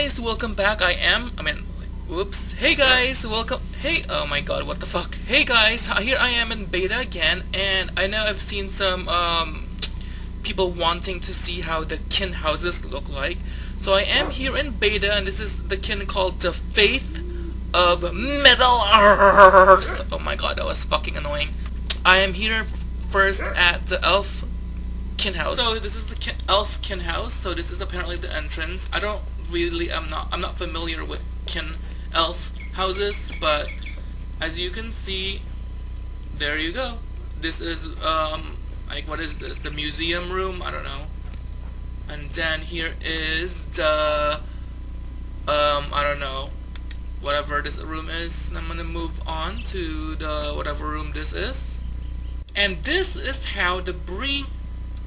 guys, welcome back. I am, I mean, whoops. Hey guys, welcome. Hey, oh my god, what the fuck. Hey guys, here I am in beta again, and I know I've seen some um, people wanting to see how the kin houses look like. So I am here in beta, and this is the kin called the Faith of Middle Earth. Oh my god, that was fucking annoying. I am here first at the Elf kin house. So this is the kin, elf kin house. So this is apparently the entrance. I don't really, I'm not, I'm not familiar with kin elf houses, but as you can see, there you go. This is um, like what is this? The museum room? I don't know. And then here is the um, I don't know, whatever this room is. I'm gonna move on to the whatever room this is. And this is how the Bree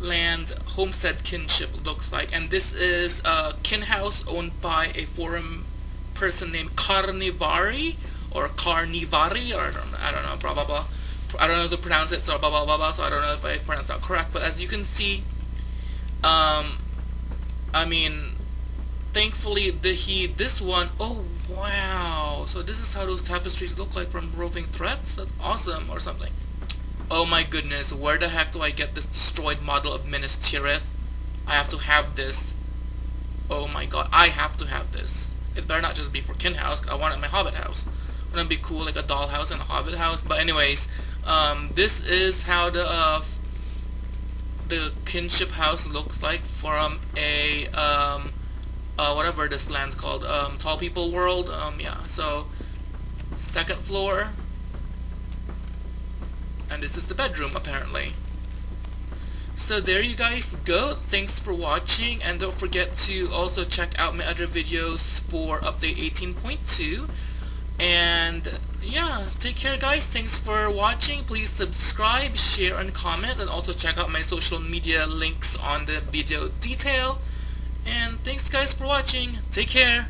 land homestead kinship looks like. And this is a kin house owned by a foreign person named Carnivari or Carnivari or I don't, know blah blah blah. I don't know how to pronounce it so blah blah blah blah. So I don't know if I pronounced that correct. But as you can see um I mean thankfully the he this one oh wow. So this is how those tapestries look like from Roving Threats? That's awesome or something Oh my goodness, where the heck do I get this destroyed model of Minas Tirith? I have to have this. Oh my god, I have to have this. It better not just be for Kin House, I want it in my Hobbit house. Wouldn't it be cool, like a doll house and a Hobbit house? But anyways, um, this is how the uh, the kinship house looks like from a um, uh, whatever this land's called, um, Tall People World. Um, yeah, so second floor, and this is the bedroom apparently. So there you guys go. Thanks for watching and don't forget to also check out my other videos for update 18.2 and yeah, take care guys. Thanks for watching. Please subscribe, share, and comment and also check out my social media links on the video detail. And thanks guys for watching. Take care.